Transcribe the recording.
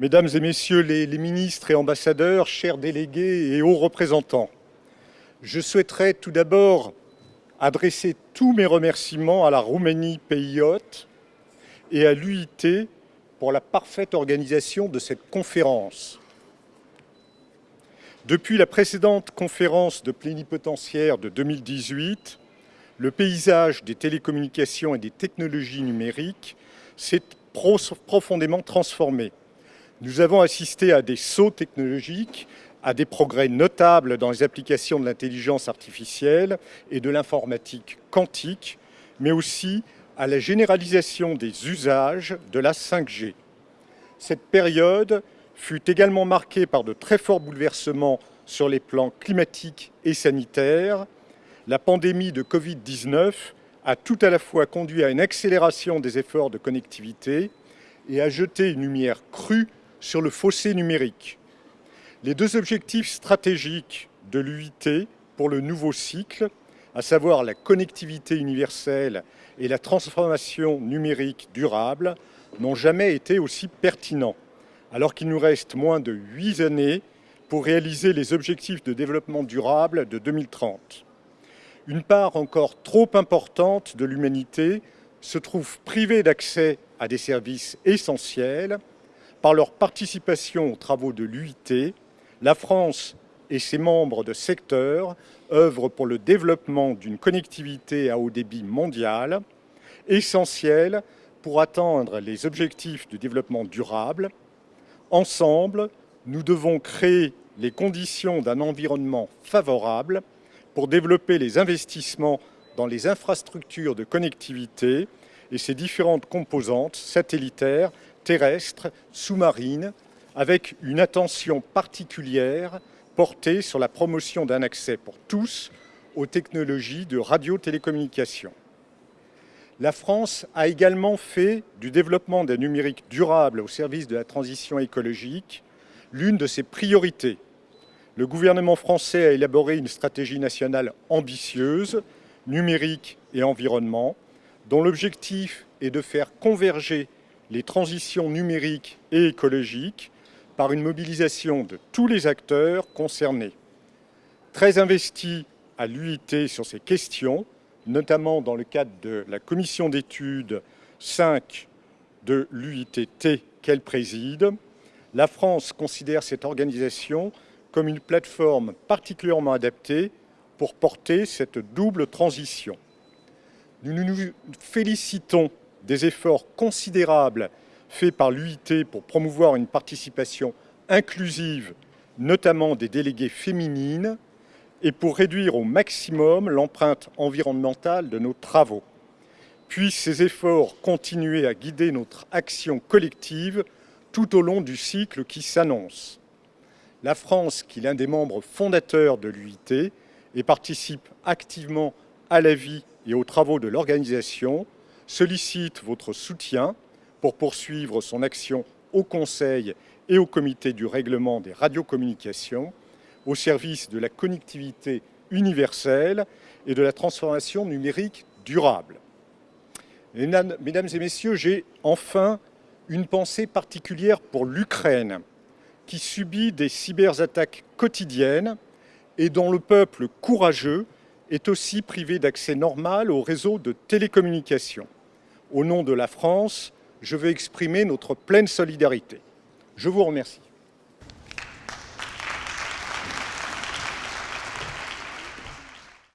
Mesdames et messieurs les, ministres et ambassadeurs, chers délégués et hauts représentants, je souhaiterais tout d'abord adresser tous mes remerciements à la Roumanie, pays hôte, et à l'UIT pour la parfaite organisation de cette conférence. Depuis la précédente conférence de plénipotentiaire de 2018, le paysage des télécommunications et des technologies numériques s'est profondément transformé. Nous avons assisté à des sauts technologiques, à des progrès notables dans les applications de l'intelligence artificielle et de l'informatique quantique, mais aussi à la généralisation des usages de la 5G. Cette période fut également marquée par de très forts bouleversements sur les plans climatiques et sanitaires. La pandémie de Covid-19 a tout à la fois conduit à une accélération des efforts de connectivité et a jeté une lumière crue sur le fossé numérique. Les deux objectifs stratégiques de l'UIT pour le nouveau cycle, à savoir la connectivité universelle et la transformation numérique durable, n'ont jamais été aussi pertinents, alors qu'il nous reste moins de huit années pour réaliser les objectifs de développement durable de 2030. Une part encore trop importante de l'humanité se trouve privée d'accès à des services essentiels. Par leur participation aux travaux de l'UIT, la France et ses membres de secteur œuvrent pour le développement d'une connectivité à haut débit mondiale, essentielle pour atteindre les objectifs de développement durable. Ensemble, nous devons créer les conditions d'un environnement favorable pour développer les investissements dans les infrastructures de connectivité et ses différentes composantes satellitaires, terrestres, sous-marines, avec une attention particulière portée sur la promotion d'un accès pour tous aux technologies de radio-télécommunication. La France a également fait du développement d'un numérique durable au service de la transition écologique l'une de ses priorités. Le gouvernement français a élaboré une stratégie nationale ambitieuse, numérique et environnement, dont l'objectif est de faire converger les transitions numériques et écologiques par une mobilisation de tous les acteurs concernés. Très investi à l'UIT sur ces questions, notamment dans le cadre de la commission d'études 5 de l'UITT qu'elle préside, la France considère cette organisation comme une plateforme particulièrement adaptée pour porter cette double transition. Nous nous félicitons des efforts considérables fait par l'UIT pour promouvoir une participation inclusive, notamment des délégués féminines, et pour réduire au maximum l'empreinte environnementale de nos travaux. Puissent ces efforts continuer à guider notre action collective tout au long du cycle qui s'annonce. La France, qui est l'un des membres fondateurs de l'UIT et participe activement à la vie et aux travaux de l'organisation, sollicite votre soutien pour poursuivre son action au Conseil et au Comité du règlement des radiocommunications au service de la connectivité universelle et de la transformation numérique durable. Mesdames et messieurs, j'ai enfin une pensée particulière pour l'Ukraine, qui subit des cyberattaques quotidiennes et dont le peuple courageux est aussi privé d'accès normal aux réseaux de télécommunications. Au nom de la France, je veux exprimer notre pleine solidarité. Je vous remercie.